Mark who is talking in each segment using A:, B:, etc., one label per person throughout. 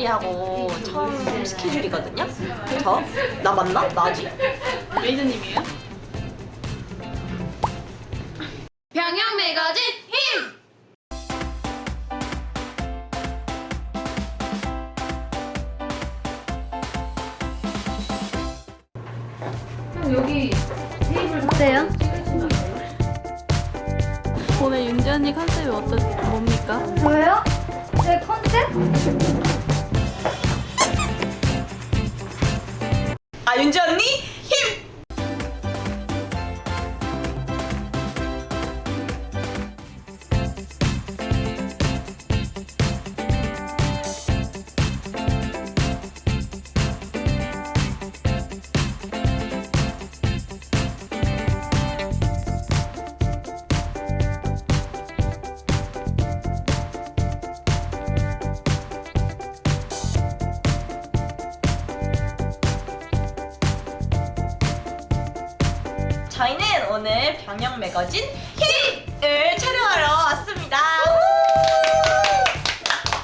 A: 언니하고 처음 스케줄이거든요. 저? 나 맞나? 나지?
B: 메이저님이에요? 병영 매거진 힘! 형 여기 테이블
C: 어때요?
B: 오늘 윤지 언니 컨셉이 어떠 뭡니까?
C: 저요?
A: 병영 매거진 힘을 촬영하러 왔습니다.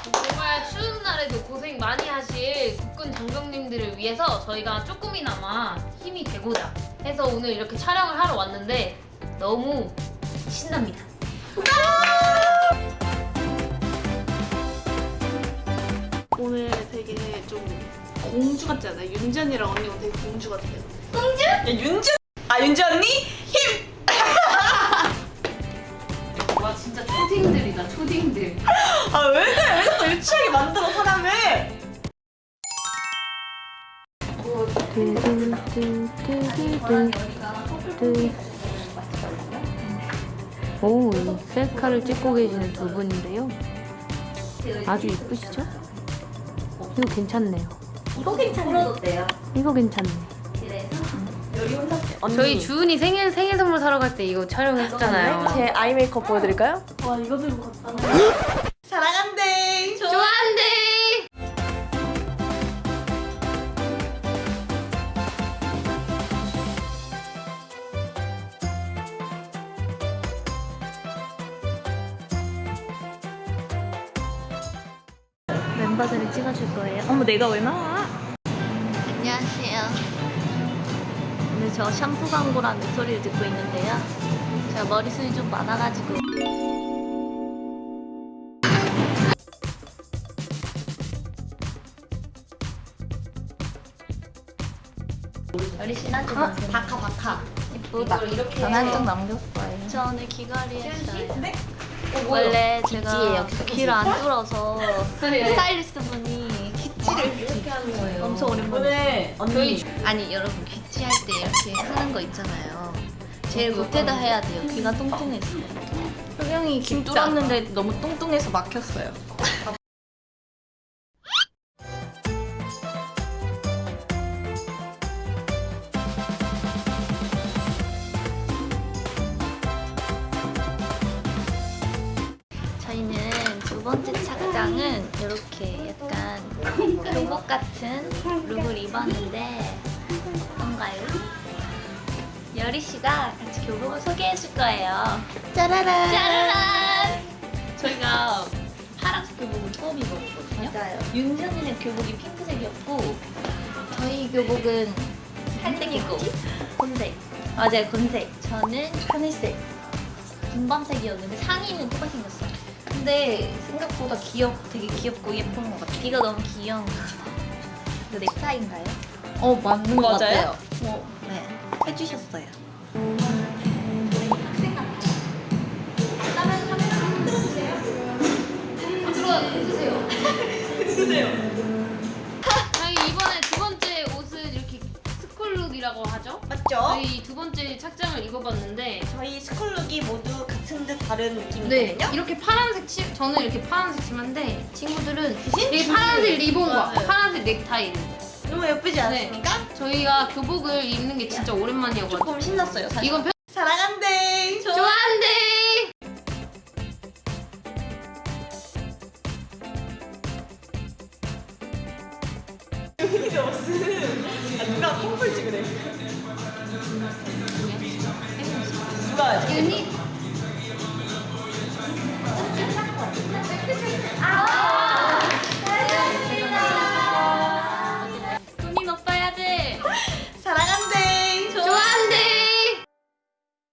B: 정말 추운 날에도 고생 많이 하실 국군 장병님들을 위해서 저희가 조금이나마 힘이 되고자 해서 오늘 이렇게 촬영을 하러 왔는데 너무 신납니다.
D: 오늘 되게 좀 공주 같지 않아요? 윤지 언니랑 언니가 되게 공주 같아요.
A: 야, 윤지 아 윤지 언니 힘!
B: 초딩들.
A: 아 왜 그래 왜 자꾸 유치하게 만들어 사람을?
C: 오, 셀카를 찍고 계시는 두 분인데요. 아주 이쁘시죠? 이거 괜찮네요.
A: 이거 괜찮아요.
C: 이거 괜찮네.
A: 언니
C: 저희 주은이 생일 생일 선물 사러 갈 때 이거 촬영했잖아요.
A: 제 아이 메이크업 보여드릴까요?
D: 와 이거 들고 갔다.
A: 사랑한대.
B: 좋아한대.
C: 멤버들을 찍어줄 거예요.
A: 어머 내가 왜 나와?
C: 저 샴푸 광고라는 소리를 듣고 있는데요. 제가 머리숱이 좀 많아가지고 머리 신한지
A: 어? 바카 바카.
B: 이렇게
C: 전 한쪽 남겼어요. 저 오늘 귀걸이 했어요.
A: 네?
C: 원래 제가 귀를 안 뚫어서
B: 네.
C: 스타일리스트 분이 귀찌를 이렇게 하는 거예요. 엄청 오랜만에.
A: 언니
C: 아니 여러분 귀찌할 때 이렇게 하는 거 있잖아요. 제일 겉에다 해야 돼요. 귀가 뚱뚱해서.
A: 효경이 김 뚫었는데 너무 뚱뚱해서 막혔어요.
C: 번째 착장은 이렇게 약간 교복 같은 룩을 입었는데 어떤가요? 여리 씨가 같이 교복을 소개해 줄 거예요. 짜라란! 짜라란! 저희가 파란색 교복을 처음 입었거든요.
A: 맞아요.
C: 언니는 교복이 핑크색이었고 저희 교복은 한색이고 곤색 맞아요 곤색 저는 하늘색 분밤색이었는데 상의는 똑같이 생겼어요 근데 생각보다 귀엽 되게 귀엽고 예쁜 것 같아요 이거 너무 귀여운 것 같아요 이거 넥타이인가요?
A: 어 맞는 거
C: 맞아요.
A: 같아요.
C: 뭐, 네 해주셨어요
B: 저희 이번에 두 번째 옷은 이렇게 스쿨룩이라고 하죠?
A: 맞죠?
B: 저희 두 번째 착장을 입어봤는데
A: 저희 스쿨룩이 모두 같은 듯 다른
B: 네
A: 느낌이거든요.
B: 이렇게 파란색 치 저는 이렇게 파란색 치마인데 친구들은 이 파란색 리본과
A: 맞아요.
B: 파란색 넥타이를
A: 너무 예쁘지 않습니까?
B: 저희가 교복을 입는 게 진짜 오랜만이어가지고
A: 조금 신났어요. 사실.
B: 이건 편...
A: 사랑한대.
B: 좋아한대
A: 아, 누가 컴플 찍으래? 누가 하지?
B: 윤희